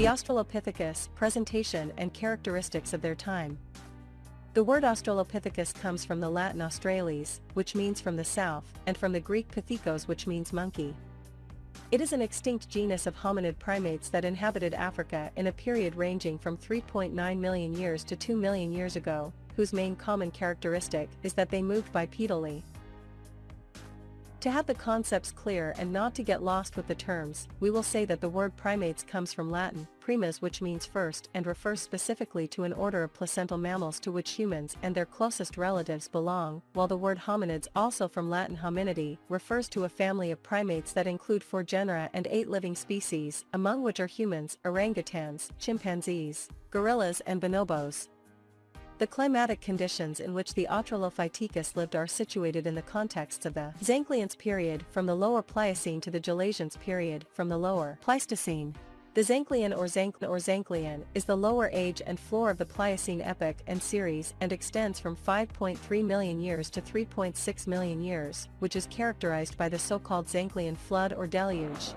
The Australopithecus, presentation and characteristics of their time. The word Australopithecus comes from the Latin australis, which means from the south, and from the Greek pithekos which means monkey. It is an extinct genus of hominid primates that inhabited Africa in a period ranging from 3.9 million years to 2 million years ago, whose main common characteristic is that they moved bipedally, to have the concepts clear and not to get lost with the terms, we will say that the word primates comes from Latin, primus which means first and refers specifically to an order of placental mammals to which humans and their closest relatives belong, while the word hominids also from Latin hominidae, refers to a family of primates that include four genera and eight living species, among which are humans, orangutans, chimpanzees, gorillas and bonobos, the climatic conditions in which the Australopithecus lived are situated in the contexts of the Zancleans period from the Lower Pliocene to the Gelasians period from the Lower Pleistocene. The Zanclean or Zanclean or Zanclean is the lower age and floor of the Pliocene epoch and series and extends from 5.3 million years to 3.6 million years, which is characterized by the so-called Zanclean flood or deluge.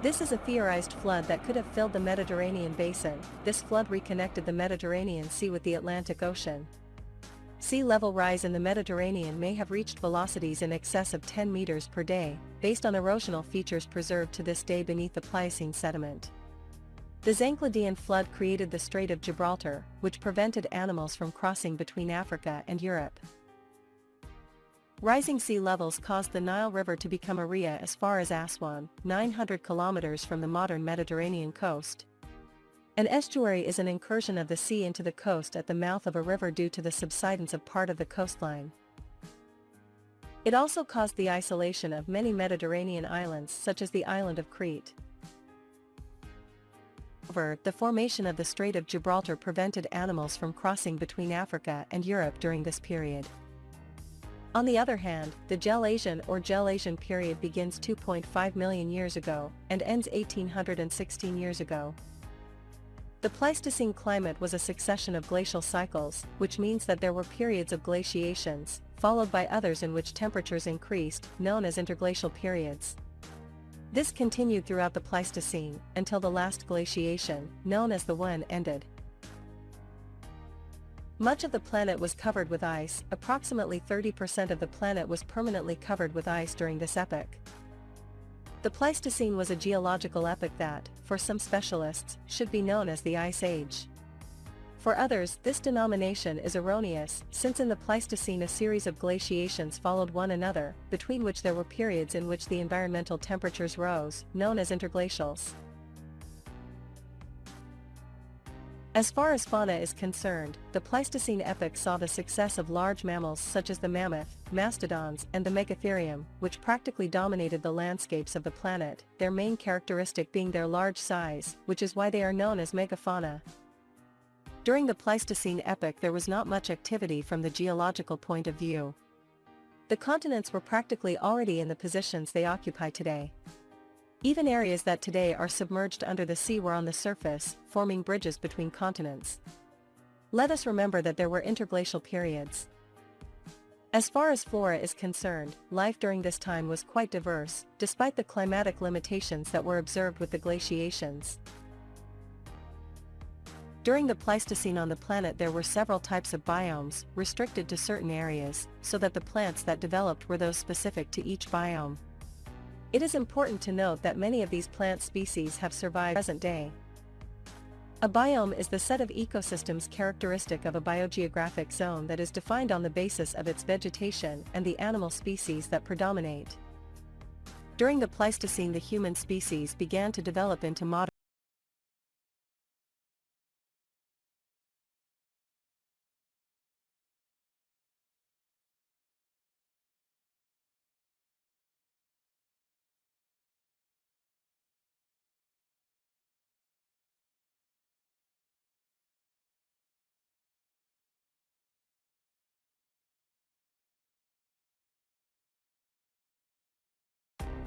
This is a theorized flood that could have filled the Mediterranean basin, this flood reconnected the Mediterranean Sea with the Atlantic Ocean. Sea level rise in the Mediterranean may have reached velocities in excess of 10 meters per day, based on erosional features preserved to this day beneath the Pliocene sediment. The Zanclean flood created the Strait of Gibraltar, which prevented animals from crossing between Africa and Europe. Rising sea levels caused the Nile River to become a ria as far as Aswan, 900 kilometers from the modern Mediterranean coast. An estuary is an incursion of the sea into the coast at the mouth of a river due to the subsidence of part of the coastline. It also caused the isolation of many Mediterranean islands such as the island of Crete. However, the formation of the Strait of Gibraltar prevented animals from crossing between Africa and Europe during this period. On the other hand, the Gelasian or Gelasian period begins 2.5 million years ago, and ends 1816 years ago. The Pleistocene climate was a succession of glacial cycles, which means that there were periods of glaciations, followed by others in which temperatures increased, known as interglacial periods. This continued throughout the Pleistocene, until the last glaciation, known as the One ended. Much of the planet was covered with ice, approximately 30% of the planet was permanently covered with ice during this epoch. The Pleistocene was a geological epoch that, for some specialists, should be known as the Ice Age. For others, this denomination is erroneous, since in the Pleistocene a series of glaciations followed one another, between which there were periods in which the environmental temperatures rose, known as interglacials. As far as fauna is concerned, the Pleistocene epoch saw the success of large mammals such as the mammoth, mastodons and the megatherium, which practically dominated the landscapes of the planet, their main characteristic being their large size, which is why they are known as megafauna. During the Pleistocene epoch there was not much activity from the geological point of view. The continents were practically already in the positions they occupy today. Even areas that today are submerged under the sea were on the surface, forming bridges between continents. Let us remember that there were interglacial periods. As far as flora is concerned, life during this time was quite diverse, despite the climatic limitations that were observed with the glaciations. During the Pleistocene on the planet there were several types of biomes, restricted to certain areas, so that the plants that developed were those specific to each biome. It is important to note that many of these plant species have survived present day. A biome is the set of ecosystems characteristic of a biogeographic zone that is defined on the basis of its vegetation and the animal species that predominate. During the Pleistocene the human species began to develop into modern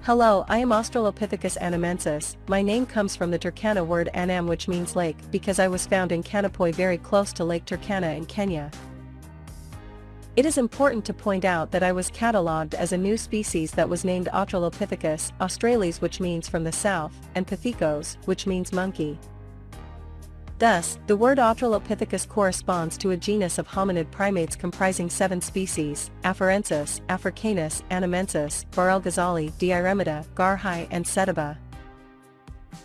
Hello, I am Australopithecus anamensis, my name comes from the Turkana word anam which means lake because I was found in Kanapoi very close to Lake Turkana in Kenya. It is important to point out that I was catalogued as a new species that was named Australopithecus australis which means from the south, and Pithekos, which means monkey. Thus, the word Australopithecus corresponds to a genus of hominid primates comprising seven species, Afarensis, Africanus, Anamensis, Bahrelghazali, Deyiremeda, Garhi and Sediba.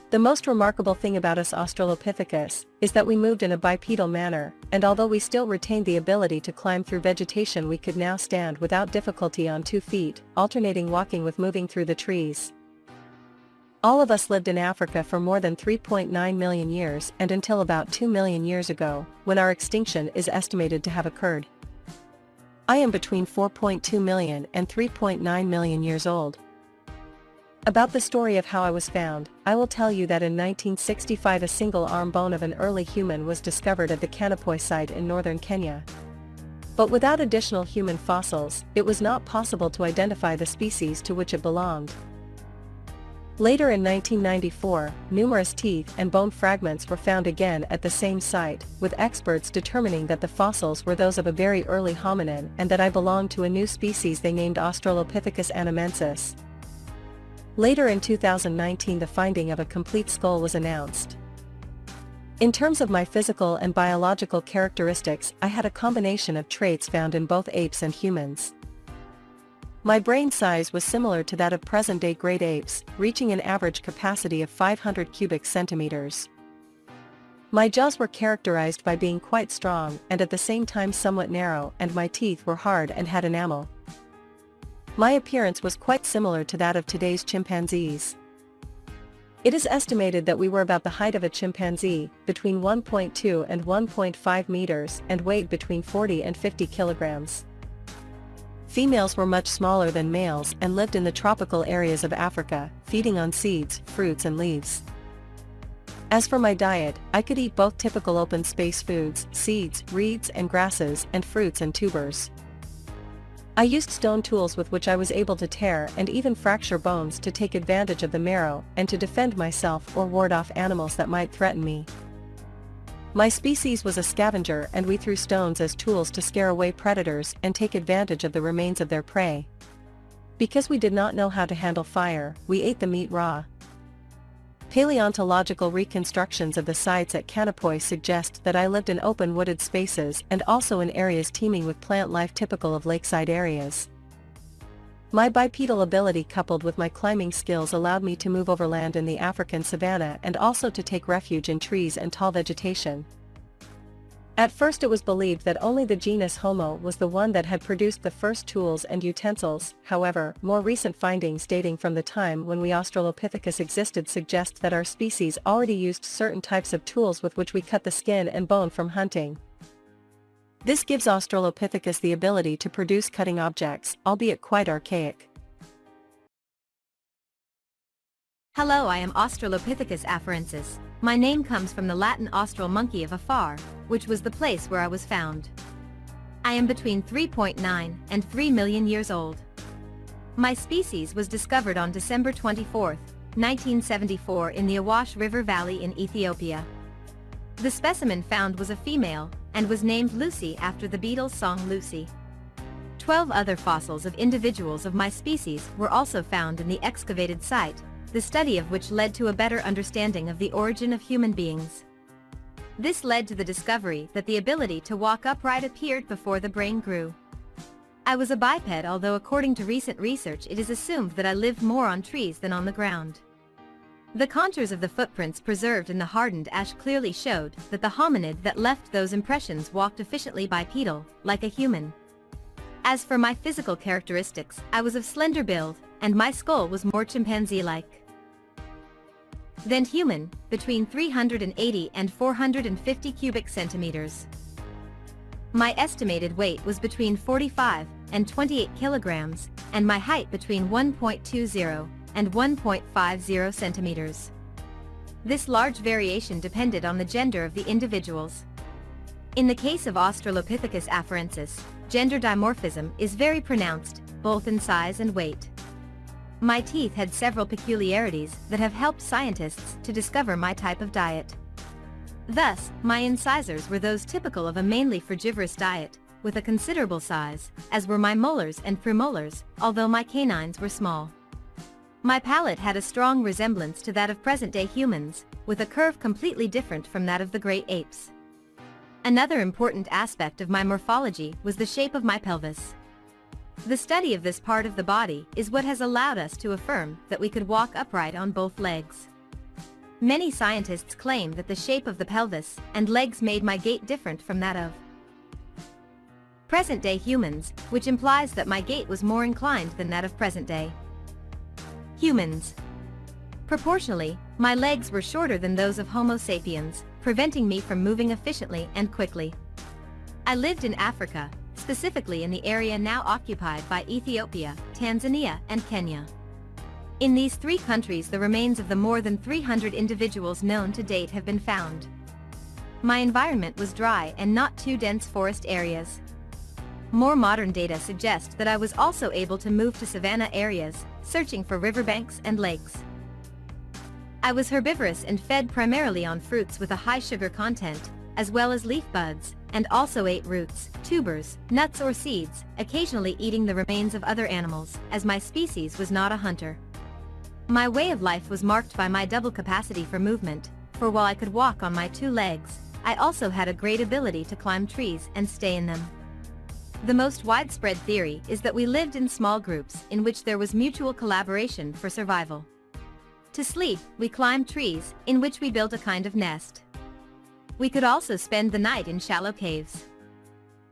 The most remarkable thing about us Australopithecus is that we moved in a bipedal manner, and although we still retained the ability to climb through vegetation we could now stand without difficulty on two feet, alternating walking with moving through the trees. All of us lived in Africa for more than 3.9 million years and until about 2 million years ago, when our extinction is estimated to have occurred. I am between 4.2 million and 3.9 million years old. About the story of how I was found, I will tell you that in 1965 a single arm bone of an early human was discovered at the Kanapoi site in northern Kenya. But without additional human fossils, it was not possible to identify the species to which it belonged. Later in 1994, numerous teeth and bone fragments were found again at the same site, with experts determining that the fossils were those of a very early hominin and that I belonged to a new species they named Australopithecus anamensis. Later in 2019 the finding of a complete skull was announced. In terms of my physical and biological characteristics I had a combination of traits found in both apes and humans. My brain size was similar to that of present-day great apes, reaching an average capacity of 500 cubic centimeters. My jaws were characterized by being quite strong and at the same time somewhat narrow and my teeth were hard and had enamel. My appearance was quite similar to that of today's chimpanzees. It is estimated that we were about the height of a chimpanzee, between 1.2 and 1.5 meters and weighed between 40 and 50 kilograms. Females were much smaller than males and lived in the tropical areas of Africa, feeding on seeds, fruits and leaves. As for my diet, I could eat both typical open space foods, seeds, reeds and grasses, and fruits and tubers. I used stone tools with which I was able to tear and even fracture bones to take advantage of the marrow and to defend myself or ward off animals that might threaten me. My species was a scavenger and we threw stones as tools to scare away predators and take advantage of the remains of their prey. Because we did not know how to handle fire, we ate the meat raw. Paleontological reconstructions of the sites at Kanapoi suggest that I lived in open wooded spaces and also in areas teeming with plant life typical of lakeside areas. My bipedal ability coupled with my climbing skills allowed me to move overland in the African savanna and also to take refuge in trees and tall vegetation. At first it was believed that only the genus Homo was the one that had produced the first tools and utensils, however, more recent findings dating from the time when we Australopithecus existed suggest that our species already used certain types of tools with which we cut the skin and bone from hunting. This gives Australopithecus the ability to produce cutting objects, albeit quite archaic. Hello I am Australopithecus afarensis. My name comes from the Latin austral monkey of afar, which was the place where I was found. I am between 3.9 and 3 million years old. My species was discovered on December 24, 1974 in the Awash River Valley in Ethiopia. The specimen found was a female, and was named Lucy after the Beatles' song Lucy. Twelve other fossils of individuals of my species were also found in the excavated site, the study of which led to a better understanding of the origin of human beings. This led to the discovery that the ability to walk upright appeared before the brain grew. I was a biped although according to recent research it is assumed that I lived more on trees than on the ground. The contours of the footprints preserved in the hardened ash clearly showed that the hominid that left those impressions walked efficiently bipedal, like a human. As for my physical characteristics, I was of slender build, and my skull was more chimpanzee-like than human, between 380 and 450 cubic centimeters. My estimated weight was between 45 and 28 kilograms, and my height between 1.20 and 1.50 centimeters. This large variation depended on the gender of the individuals. In the case of Australopithecus afarensis, gender dimorphism is very pronounced, both in size and weight. My teeth had several peculiarities that have helped scientists to discover my type of diet. Thus, my incisors were those typical of a mainly frugivorous diet, with a considerable size, as were my molars and premolars, although my canines were small. My palate had a strong resemblance to that of present-day humans, with a curve completely different from that of the great apes. Another important aspect of my morphology was the shape of my pelvis. The study of this part of the body is what has allowed us to affirm that we could walk upright on both legs. Many scientists claim that the shape of the pelvis and legs made my gait different from that of present-day humans, which implies that my gait was more inclined than that of present-day humans. Proportionally, my legs were shorter than those of Homo sapiens, preventing me from moving efficiently and quickly. I lived in Africa, specifically in the area now occupied by Ethiopia, Tanzania, and Kenya. In these three countries the remains of the more than 300 individuals known to date have been found. My environment was dry and not too dense forest areas. More modern data suggest that I was also able to move to savanna areas, searching for riverbanks and lakes. I was herbivorous and fed primarily on fruits with a high sugar content, as well as leaf buds, and also ate roots, tubers, nuts or seeds, occasionally eating the remains of other animals, as my species was not a hunter. My way of life was marked by my double capacity for movement, for while I could walk on my two legs, I also had a great ability to climb trees and stay in them. The most widespread theory is that we lived in small groups in which there was mutual collaboration for survival. To sleep, we climbed trees, in which we built a kind of nest. We could also spend the night in shallow caves.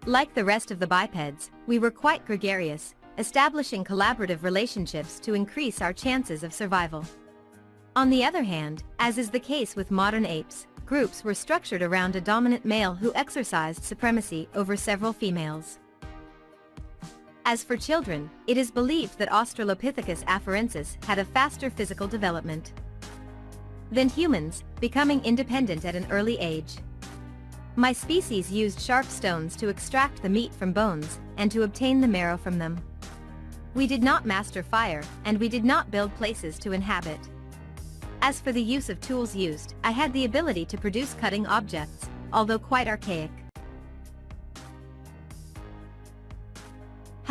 Like the rest of the bipeds, we were quite gregarious, establishing collaborative relationships to increase our chances of survival. On the other hand, as is the case with modern apes, groups were structured around a dominant male who exercised supremacy over several females. As for children, it is believed that Australopithecus afarensis had a faster physical development than humans, becoming independent at an early age. My species used sharp stones to extract the meat from bones, and to obtain the marrow from them. We did not master fire, and we did not build places to inhabit. As for the use of tools used, I had the ability to produce cutting objects, although quite archaic.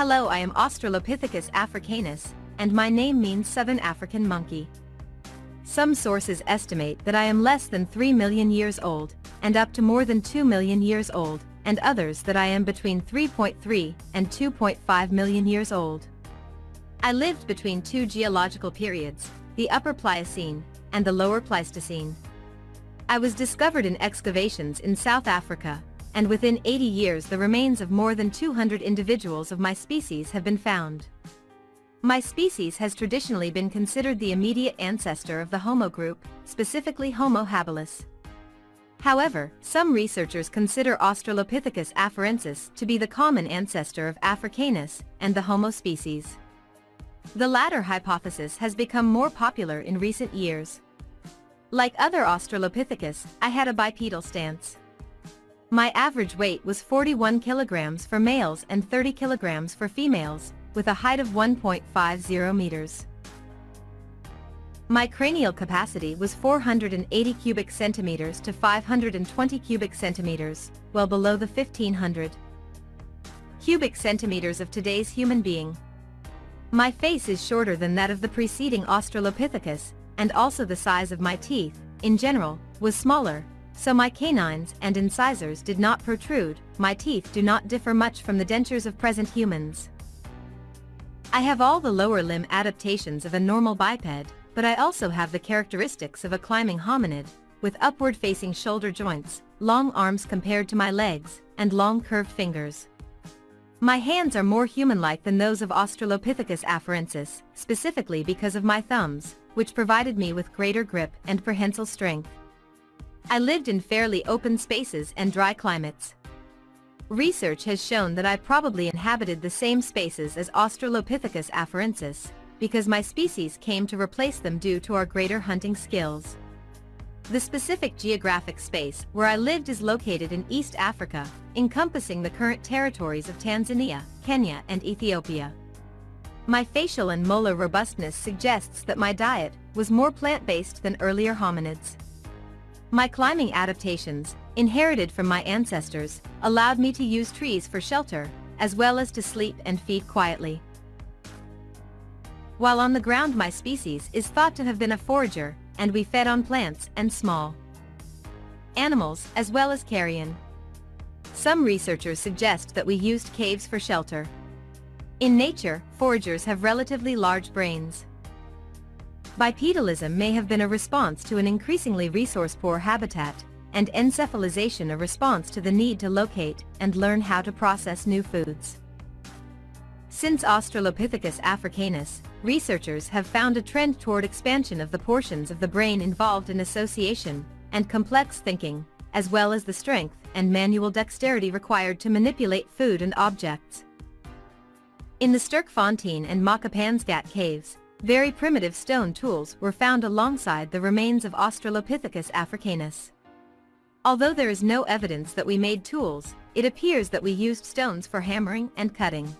Hello I am Australopithecus africanus, and my name means Southern African monkey. Some sources estimate that I am less than 3 million years old, and up to more than 2 million years old, and others that I am between 3.3 and 2.5 million years old. I lived between two geological periods, the Upper Pliocene and the Lower Pleistocene. I was discovered in excavations in South Africa, and within 80 years the remains of more than 200 individuals of my species have been found. My species has traditionally been considered the immediate ancestor of the Homo group, specifically Homo habilis. However, some researchers consider Australopithecus afarensis to be the common ancestor of Africanus and the Homo species. The latter hypothesis has become more popular in recent years. Like other Australopithecus, I had a bipedal stance. My average weight was 41 kilograms for males and 30 kilograms for females, with a height of 1.50 meters. My cranial capacity was 480 cubic centimeters to 520 cubic centimeters, well below the 1500 cubic centimeters of today's human being. My face is shorter than that of the preceding Australopithecus, and also the size of my teeth, in general, was smaller, so my canines and incisors did not protrude, my teeth do not differ much from the dentures of present humans. I have all the lower limb adaptations of a normal biped, but I also have the characteristics of a climbing hominid, with upward-facing shoulder joints, long arms compared to my legs, and long curved fingers. My hands are more human-like than those of Australopithecus afarensis, specifically because of my thumbs, which provided me with greater grip and prehensile strength. I lived in fairly open spaces and dry climates. Research has shown that I probably inhabited the same spaces as Australopithecus afarensis, because my species came to replace them due to our greater hunting skills. The specific geographic space where I lived is located in East Africa, encompassing the current territories of Tanzania, Kenya and Ethiopia. My facial and molar robustness suggests that my diet was more plant-based than earlier hominids. My climbing adaptations, inherited from my ancestors, allowed me to use trees for shelter, as well as to sleep and feed quietly. while on the ground my species is thought to have been a forager, and we fed on plants and small animals as well as carrion. Some researchers suggest that we used caves for shelter. In nature, foragers have relatively large brains. Bipedalism may have been a response to an increasingly resource-poor habitat, and encephalization a response to the need to locate and learn how to process new foods. Since Australopithecus africanus, researchers have found a trend toward expansion of the portions of the brain involved in association and complex thinking, as well as the strength and manual dexterity required to manipulate food and objects. In the Sterkfontein and Makapansgat caves, very primitive stone tools were found alongside the remains of Australopithecus africanus. Although there is no evidence that we made tools, it appears that we used stones for hammering and cutting.